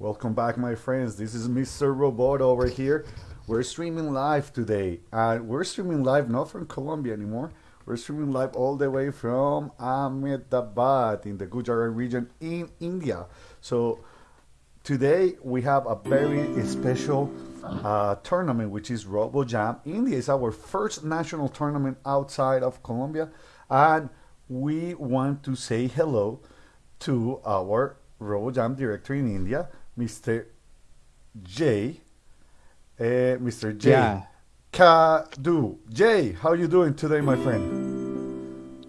Welcome back, my friends. This is Mr. Robot over here. We're streaming live today, and we're streaming live not from Colombia anymore. We're streaming live all the way from Ahmedabad in the Gujarat region in India. So today we have a very special uh, tournament, which is RoboJam. India It's our first national tournament outside of Colombia, and we want to say hello to our RoboJam director in India, Mr. J. Uh, Mr. J. Yeah. Kadu. Jay, how are you doing today, my friend?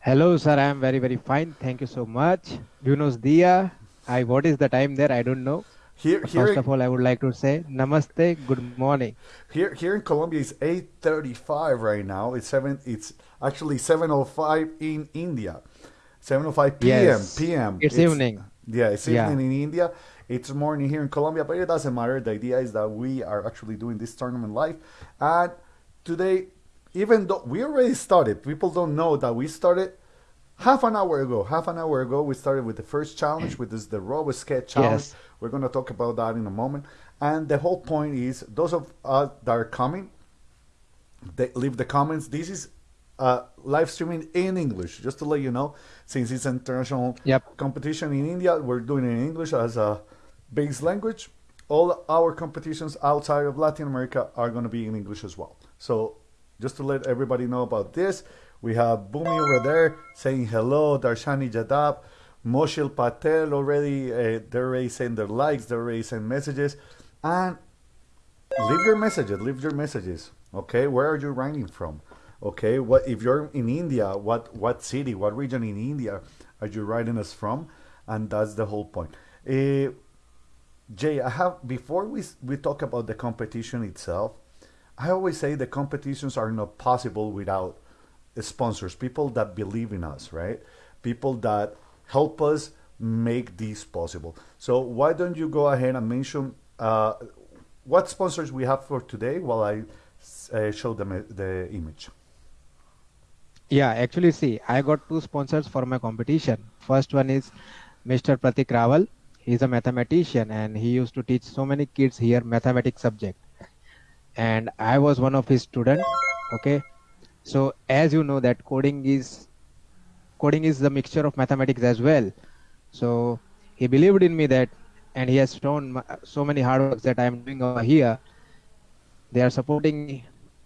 Hello, sir. I am very, very fine. Thank you so much. Buenos dia. I what is the time there? I don't know. Here, here, First of all, I would like to say namaste. Good morning. here, here in Colombia, it's eight thirty-five right now. It's seven. It's actually seven o five in India. Seven o five p.m. Yes. p.m. It's evening. Yeah, it's Yeah. evening in India. It's morning here in Colombia, but it doesn't matter. The idea is that we are actually doing this tournament live. And today, even though we already started, people don't know that we started half an hour ago. Half an hour ago, we started with the first challenge, which is the Robo Sketch Challenge. Yes. We're going to talk about that in a moment. And the whole point is those of us that are coming, they leave the comments. This is uh, live streaming in English, just to let you know, since it's an international Yep. competition in India, we're doing it in English as a base language. All our competitions outside of Latin America are going to be in English as well. So, just to let everybody know about this, we have Bumi over there saying hello, Darshani Jadab, Moshil Patel already, uh, they're already their likes, they're already saying messages. And leave your messages leave your messages okay where are you writing from okay what if you're in india what what city what region in india are you writing us from and that's the whole point Eh, jay i have before we we talk about the competition itself i always say the competitions are not possible without sponsors people that believe in us right people that help us make this possible so why don't you go ahead and mention uh, what sponsors we have for today while I uh, show them uh, the image. Yeah, actually, see, I got two sponsors for my competition. First one is Mr. Pratik Rawal. He's a mathematician and he used to teach so many kids here mathematics subject. And I was one of his student. Okay. So as you know that coding is coding is the mixture of mathematics as well. So he believed in me that, and he has shown so many hard works that I am doing over here. They are supporting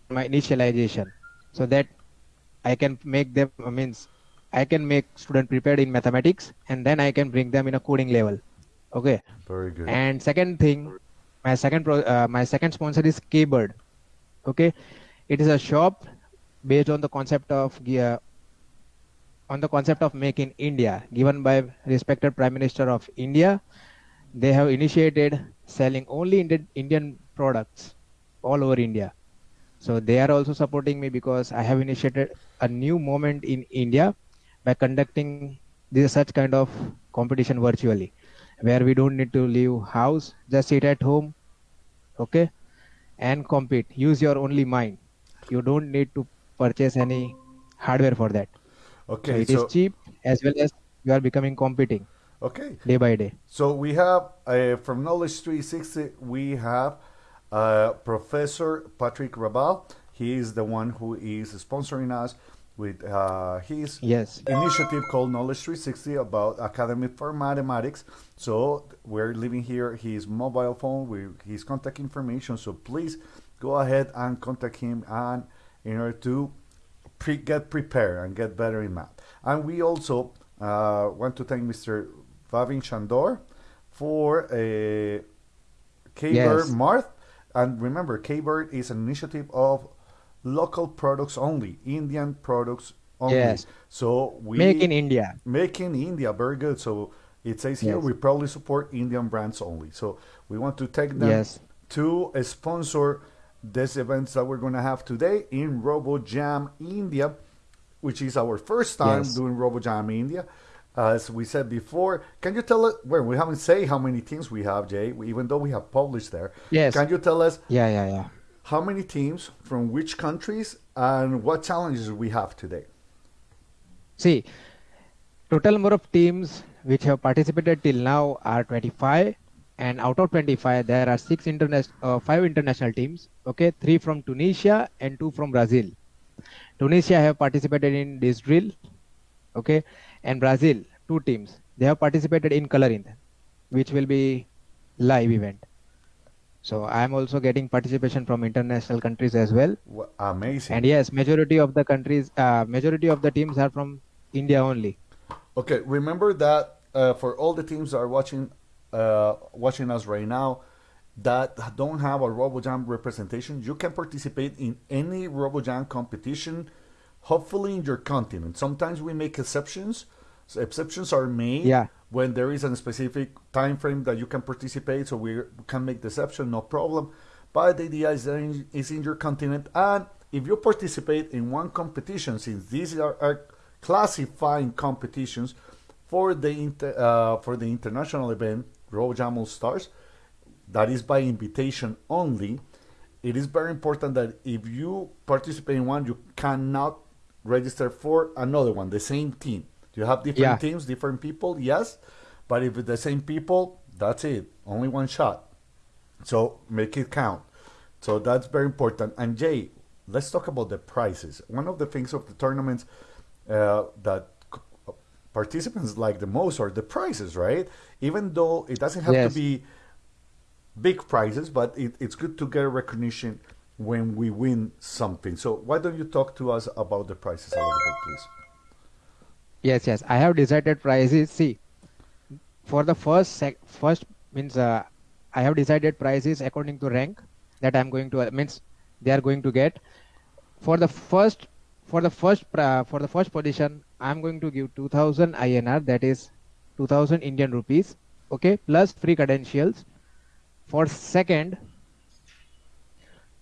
my initialization, so that I can make them. Means I can make student prepared in mathematics, and then I can bring them in a coding level. Okay. Very good. And second thing, my second pro, uh, my second sponsor is Kbird. Okay, it is a shop based on the concept of uh, on the concept of Make in India, given by respected Prime Minister of India. They have initiated selling only Indi- Indian products all over India. So they are also supporting me because I have initiated a new moment in India by conducting this such kind of competition virtually, where we don't need to leave house, just sit at home, okay, and compete. Use your only mind. You don't need to purchase any hardware for that. okay So it is so cheap as well as you are becoming competing okay, day by day. so we have uh, from Knowledge 360 we have uh, Professor Pratik Rawal. He is the one who is sponsoring us with uh, his Yes. initiative called Knowledge 360 about Academy for Mathematics. So we're leaving here his mobile phone with his contact information. So please go ahead and contact him and in order to pre- get prepared and get better in math. And we also uh, want to thank Mr. Vavin Chandor for a K-Bird Yes. Marth. And remember, K-Bird is an initiative of local products only, Indian products only. Yes. So we Make in India. Make in India, very good. So it says here Yes. we probably support Indian brands only. So we want to take them Yes. to sponsor these events that we're going to have today in RoboJam India, which is our first time Yes. doing RoboJam India. As we said before, can you tell us? Well, we haven't say how many teams we have, Jay. Even though we have published there, Yes. Can you tell us Yeah, yeah, yeah. How many teams from which countries and what challenges we have today? See, total number of teams which have participated till now are 25 and out of 25 there are six international uh, five international teams okay? Three from tunisia and two from brazil. Tunisia have participated in disc drill okay? And brazil two teams. They have participated in coloring which will be live event so i am also getting participation from international countries as well Amazing. and yes majority of the countries uh, majority of the teams are from india only Okay, remember that uh, for all the teams that are watching uh, watching us right now that don't have a RoboJam representation, you can participate in any RoboJam competition, hopefully in your continent. Sometimes we make exceptions. So exceptions are made Yeah. When there is a specific time frame that you can participate, so we can make the exception, no problem. But the idea is in- is in your continent, and if you participate in one competition, since these are, are classifying competitions for the inter, uh, for the international event, RoboJam All Stars, that is by invitation only. It is very important that if you participate in one, you cannot register for another one, the same team. You have different Yeah. teams, different people, yes, but if it's the same people, that's it. Only one shot. So make it count. So that's very important. And Jay, let's talk about the prices. One of the things of the tournaments uh, that participants like the most are the prices, right? Even though it doesn't have Yes. to be big prizes, but it, it's good to get a recognition when we win something. So why don't you talk to us about the prices a little bit, please? Yes, yes. I have decided prices. See, for the first sec, first means uh, I have decided prices according to rank that I'm going to uh, means they are going to get. For the first, for the first, pri- for the first position, I'm going to give 2000 INR. That is 2000 Indian rupees. Okay, plus free credentials. For second,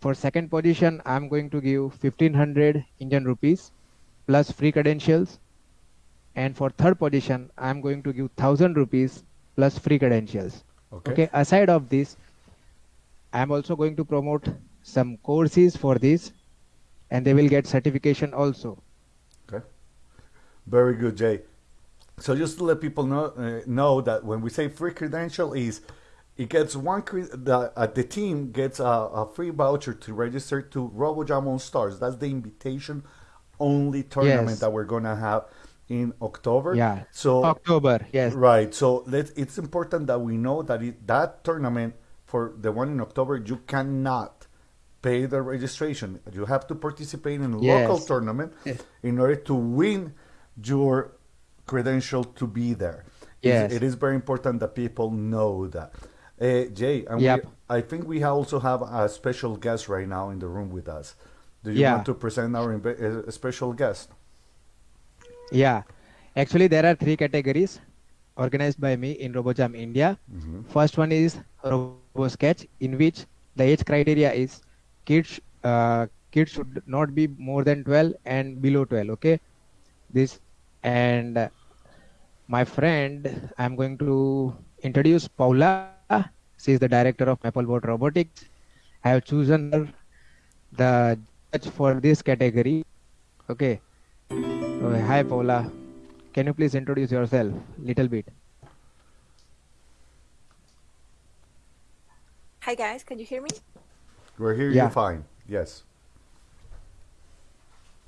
for second position, I'm going to give 1500 Indian rupees plus free credentials and for third position i'm going to give 1000 rupees plus free credentials Okay. okay aside of this i'm also going to promote some courses for this and they will get certification also Okay. Very good, Jay. So just to let people know uh, know that when we say free credential is it gets one cre- the uh, the team gets a, a free voucher to register to RoboJam All Stars. That's the invitation only tournament Yes. that we're gonna have in October. yeah So october yes Right. So let it's important that we know that it, that tournament for the one in October, you cannot pay the registration. You have to participate in a local tournament Yes. in order to win your credential to be there. It's- Yes. it is very important that people know that. Uh, Jay, and Yep. we, I think we also have a special guest right now in the room with us. Do you Yeah. want to present our uh, special guest? Yeah. Actually there are three categories organized by me in robojam india. Mhm. first one is robo sketch in which the age criteria is kids uh, kids should not be more than 12 and below 12 okay? This and uh, my friend i'm going to introduce paula. She is the director of maplebot robotics. I have chosen her the judge for this category okay so, hi paula can you please introduce yourself a little bit Hi guys, can you hear me? We're here. Yeah. You're fine. Yes.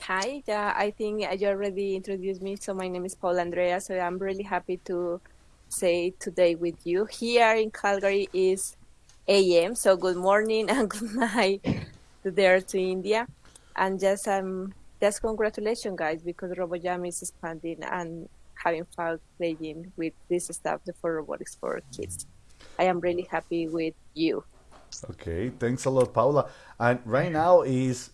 Hi, yeah, I think you already introduced me. So my name is Paul Andrea. So I'm really happy to say today with you. Here in Calgary is AM. So good morning and good night to there to India. And just um just congratulations guys because RoboJam is expanding and having fun playing with this stuff for robotics for kids. I am really happy with you. Okay, thanks a lot, Paula. And right now is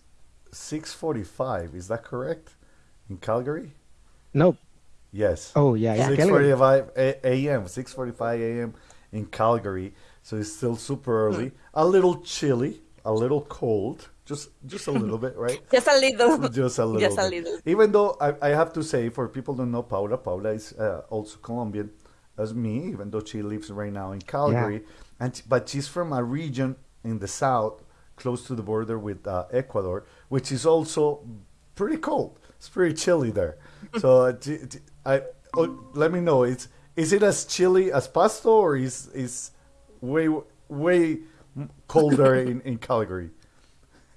six forty-five. Is that correct? In Calgary? no Yes. oh yeah, yeah. Six a.m. Six forty-five a.m. in Calgary. So it's still super early. Hmm. A little chilly. A little cold. Just just a little bit, right? Just a little. just a little Just a bit. little. Even though I, I have to say, for people who don't know Paula, Paula is uh, also Colombian as me, even though she lives right now in Calgary, and but she's from a region in the south, close to the border with uh, Ecuador, which is also pretty cold. It's pretty chilly there. So uh, t- t- I oh, let me know. It's is it as chilly as Pasto, or is is way way colder in, in Calgary?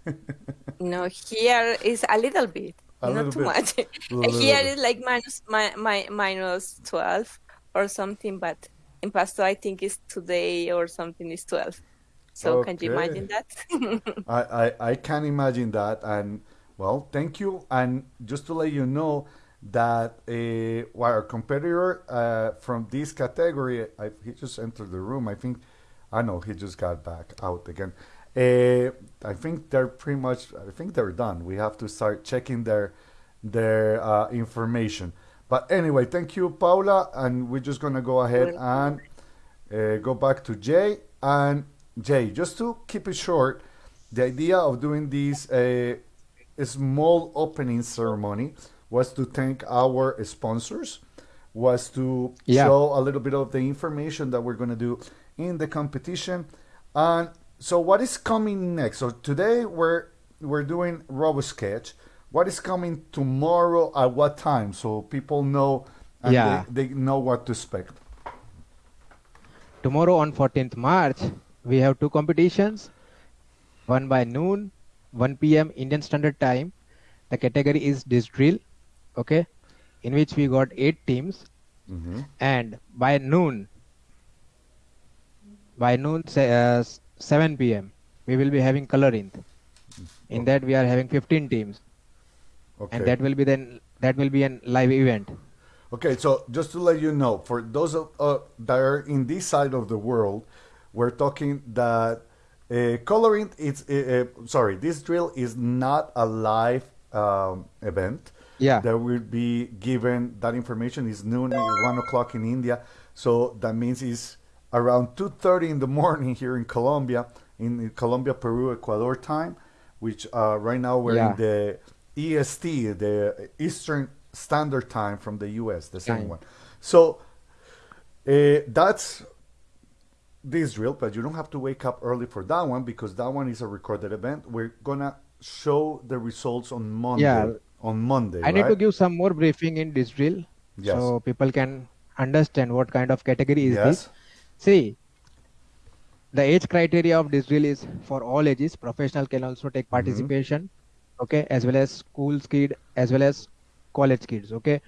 No, here is a little bit, A not little too bit. much. Here bit. is like minus my, mi, minus 12 or something, but in Pasto I think it's today or something is 12. So can you imagine that? I, I, I can imagine that. And well, thank you. And just to let you know that uh, well, our competitor uh, from this category, I, he just entered the room. I think, I know he just got back out again. Uh, I think they're pretty much. I think they're done. We have to start checking their their uh, information. But anyway, thank you, Paula, and we're just gonna go ahead and uh, go back to Jay and Jay. Just to keep it short, the idea of doing this uh, small opening ceremony was to thank our sponsors, was to Yeah. show a little bit of the information that we're gonna do in the competition, and so what is coming next? So today we're we're doing RoboSketch. What is coming tomorrow at what time? So people know and Yeah. they, they know what to expect. Tomorrow on 14th March, we have two competitions. One by noon, 1 p.m. Indian Standard Time. The category is disc drill, okay, in which we got eight teams. hmm And by noon, by noon, say, uh, 7 p.m., we will be having coloring. In that, we are having 15 teams, Okay. and that will be then that will be an live event. Okay, so just to let you know, for those of, uh, that are in this side of the world, we're talking that uh, coloring. It's uh, uh, sorry, disc drill is not a live um, event. Yeah. that will be given. That information is noon, one o'clock in India. So that means it's around two thirty in the morning here in Colombia, in, in Colombia, Peru, Ecuador time, which uh, right now we're Yeah. in the EST, the Eastern Standard Time from the US, the same Time. one. So uh, that's disc drill, but you don't have to wake up early for that one because that one is a recorded event. We're gonna show the results on Monday. Yeah. On Monday, I need to give some more briefing in disc drill, Yes. so people can understand what kind of category is Yes. this. See, the age criteria of disc drill is for all ages. Professional can also take Mm-hmm. participation, okay, as well as school kid, as well as college kids, okay.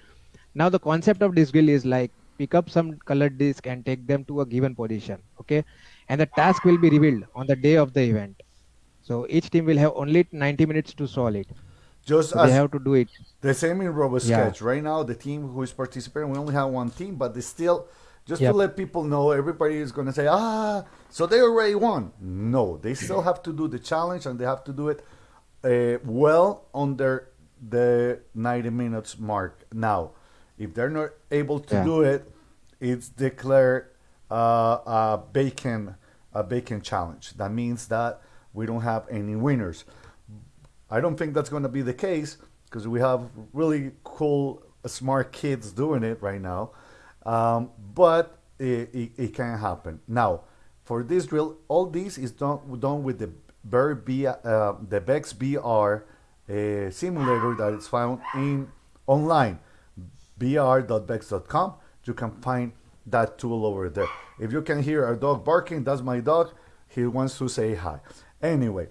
Now the concept of disc drill is like pick up some colored disc and take them to a given position, okay, and the task will be revealed on the day of the event. So each team will have only 90 minutes to solve it. Just So as they have to do it. the same in RoboSketch. Yeah. Right now, the team who is participating, we only have one team, but they still, just to let people know, everybody is going to say, ah, so they already won. No, they still have to do the challenge and they have to do it uh, well under the 90 minutes mark. Now, if they're not able to Yeah. do it, it's declared uh, a bacon a bacon challenge. That means that we don't have any winners. I don't think that's going to be the case because we have really cool, smart kids doing it right now. Um, but it, it, it can happen. Now, for disc drill, all this is done, done with the Bear B, uh, the VEX VR uh, simulator that is found in online, vr.vex.com. You can find that tool over there. If you can hear a dog barking, that's my dog. He wants to say hi. Anyway,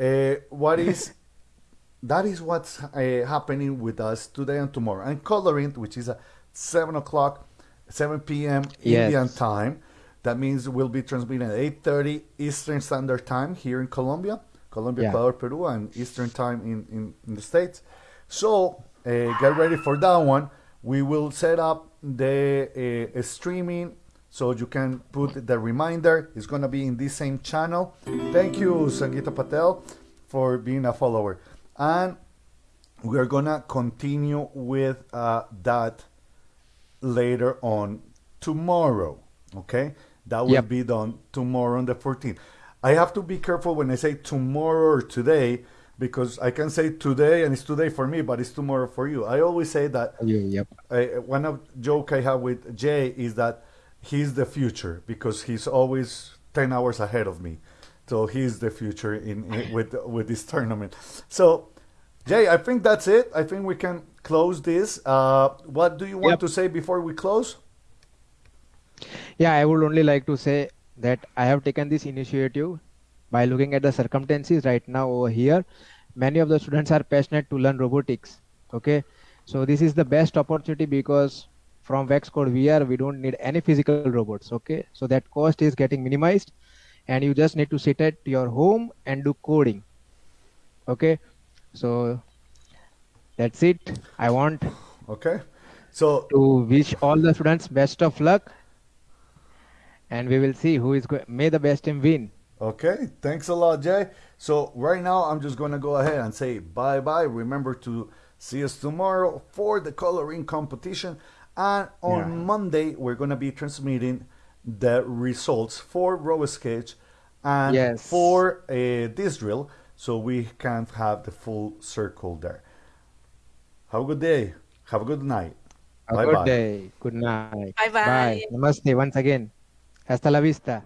uh, what is that is what's uh, happening with us today and tomorrow. And coloring, which is at 7 o'clock, 7 p.m. Yes. Indian time. That means we'll be transmitting at 8.30 Eastern Standard Time here in Colombia, Colombia, Yeah. Ecuador, Peru, and Eastern Time in, in, in the States. So uh, get ready for that one. We will set up the uh, streaming so you can put the reminder. It's going to be in this same channel. Thank you, Sangeeta Patel, for being a follower. And we're going to continue with uh, that later on tomorrow. Okay? That will Yep. be done tomorrow on the 14th. I have to be careful when I say tomorrow or today because I can say today and it's today for me, but it's tomorrow for you. I always say that Yep. I, one of joke I have with Jay is that he's the future because he's always ten hours ahead of me. So he's the future in, in with with this tournament. So Jay, I think that's it. I think we can close this. Uh, what do you want Yep. to say before we close? Yeah, I would only like to say that I have taken this initiative by looking at the circumstances right now over here. Many of the students are passionate to learn robotics. Okay, so this is the best opportunity because from Vexcode VR we don't need any physical robots. Okay, so that cost is getting minimized, and you just need to sit at your home and do coding. Okay, so that's it. I want Okay. So to wish all the students best of luck and we will see who is going may the best team win Okay, thanks a lot, Jay. So right now, I'm just gonna go ahead and say bye bye. Remember to see us tomorrow for the coloring competition, and on Yeah. Monday we're gonna be transmitting the results for RoboSketch and Yes. for uh, disc drill, so we can't have the full circle there. Have a good day. Have a good night. a Bye good bye. day good night Bye-bye. bye namaste once again hasta la vista